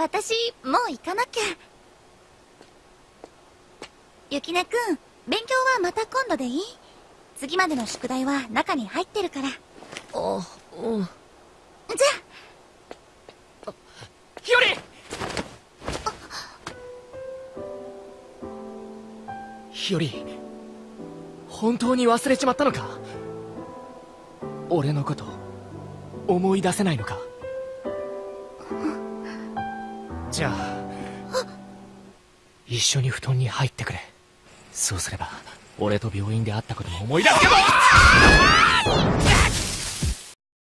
私もう行かなきゃ。ゆきねくん勉強はまた今度でいい？次までの宿題は中に入ってるから。あうん。じゃ日和日和本当に忘れちまったのか？俺のこと思い出せないのか？ゃ一緒に布団に入ってくれ。そうすれば俺と病院で会ったことも思い出すけど。